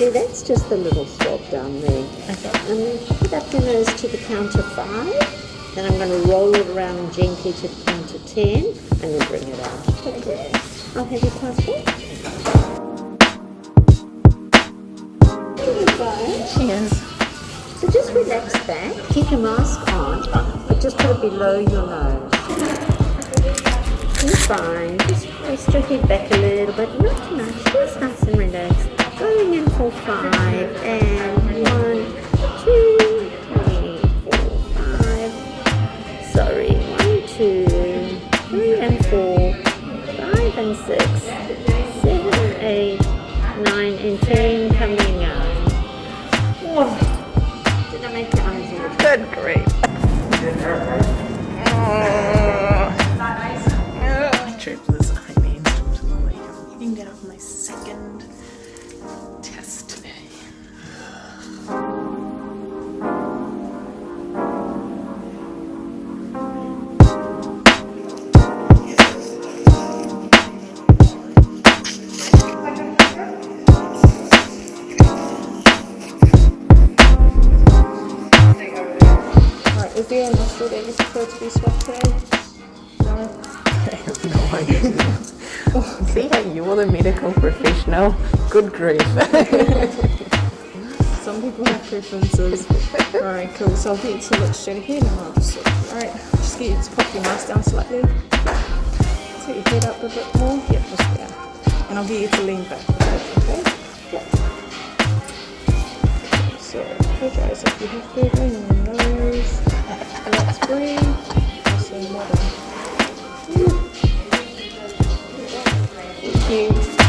do, that's just the little swab down there. Okay. And then put up your nose to the count of five. Then I'm going to roll it around gently to the count of ten, and then bring it out. Okay. I'll have your passport. Here you go. Cheers. So just relax back, keep your mask on, but just put it below your nose. You're fine. Just rest your head back a little bit, not too much, just nice and relaxed. For five and one, two, three, four, five. Sorry, one, two, three and four, five and six, seven, eight, nine and ten coming out. Did I make your eyes? Good, great. A that you prefer to be swabbed today? No? I have no idea. See how you are the medical professional? Good grief. Some people have preferences. Alright, cool. So I'll get to look straight ahead and I'll just. Alright, just get you to pop your mask down slightly. Take your head up a bit more. Yep, just there. And I'll get you to lean back okay? Yep. So, close your eyes if you have to. Bring in your nose. Let's a. Thank you.